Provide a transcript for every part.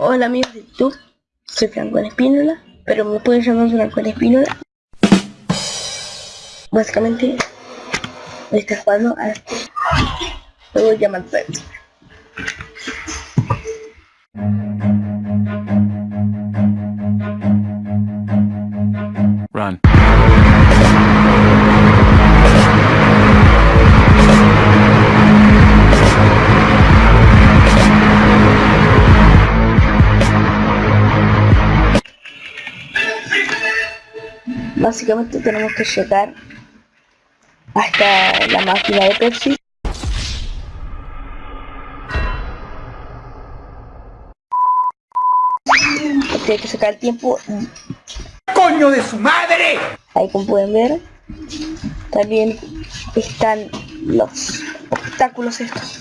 Hola amigos de YouTube, soy Franco Espínola, pero me pueden llamar Franco Espínola. Básicamente, me está jugando a este juego llamado Básicamente tenemos que llegar hasta la máquina de Pepsi. Hay que sacar el tiempo. ¡Coño de su madre! Ahí como pueden ver. También están los obstáculos estos.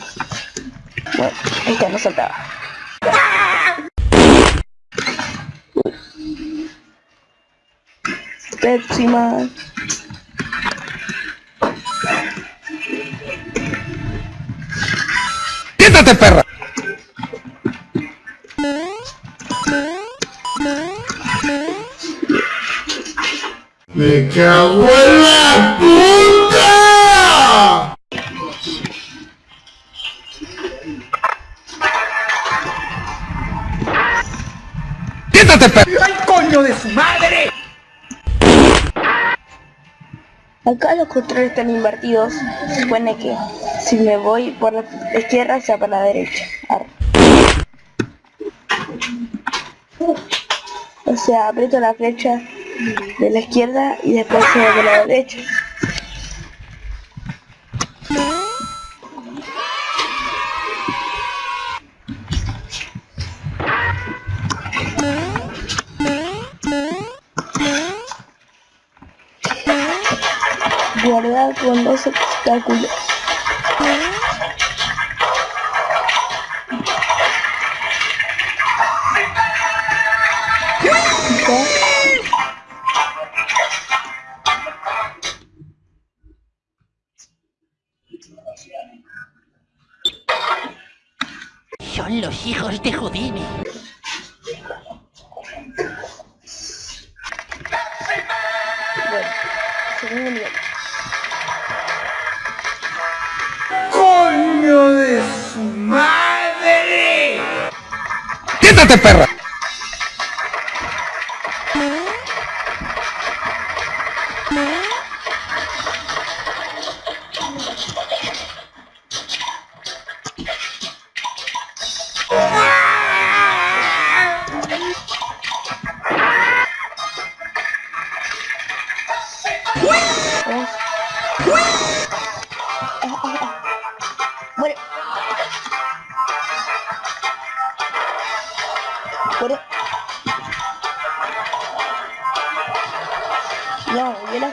Bueno, esta no saltaba. Pepsi Man. ¡Quítate, perra! ¡Me cago en la puta! ¡Quítate, perra! ¡Ay, coño de su madre! Acá los controles están invertidos. Se supone que si me voy por la izquierda sea para la derecha. O sea, aprieto la flecha de la izquierda y después se de la derecha. Guardar con los obstáculos. Son los hijos de Houdini. Bueno, segundo nivel. ¡Quítate, perra! Vamos.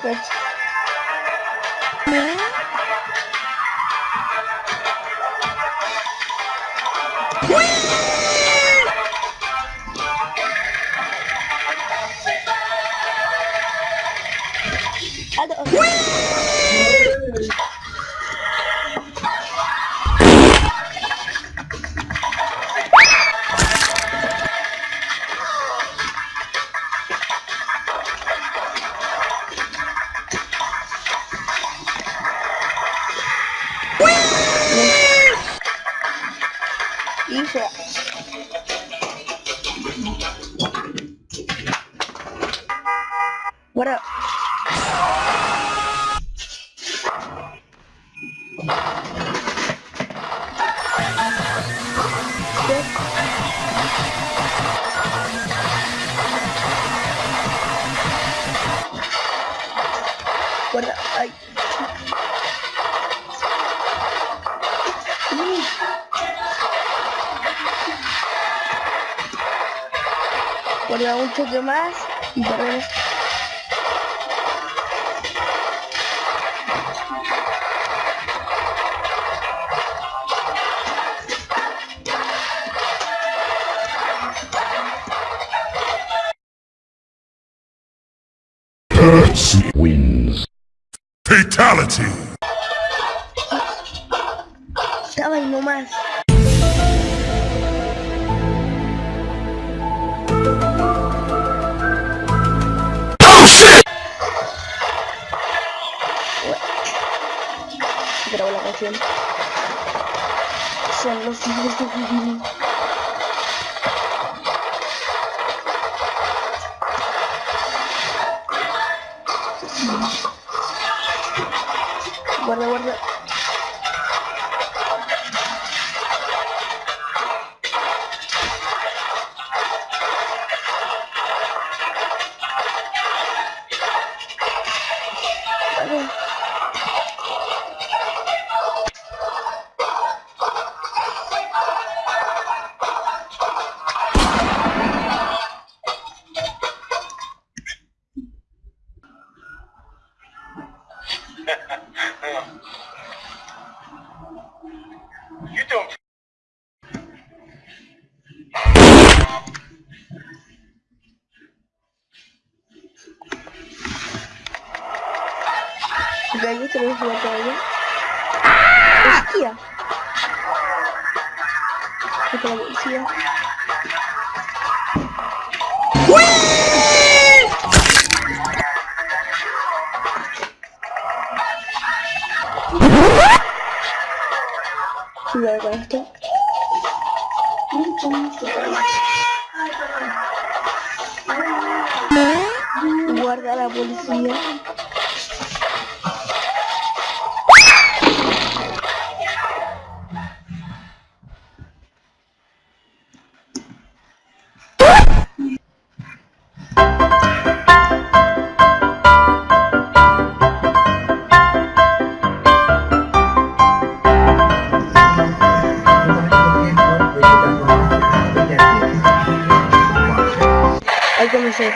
No, yo la Guarda un choque más y perdemos. Pepsi wins. Fatality! Estaba ahí nomás. la canción. Son los hijos de Houdini. Guarda, guarda. Tenemos la toalla. ¡Hostia! Esta la policía. Cuidado con esto. Guarda a la policía. commencer.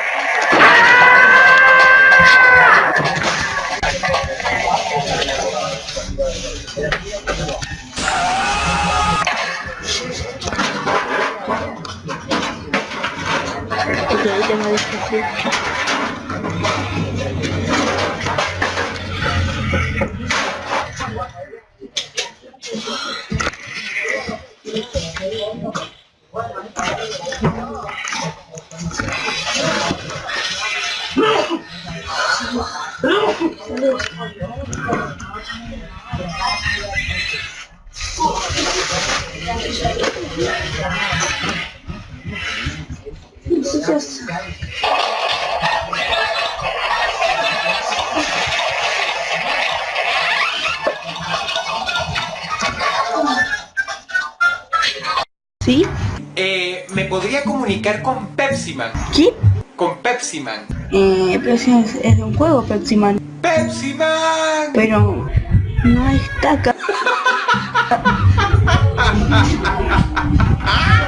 Ok, j'aimerais chercher. ¿Sí? Eh, ¿Me podría comunicar con Pepsiman? ¿Qué? Con Pepsiman. Eh, pero si es, es, de un juego, Pepsiman. ¡Pepsiman! Pero no está acá.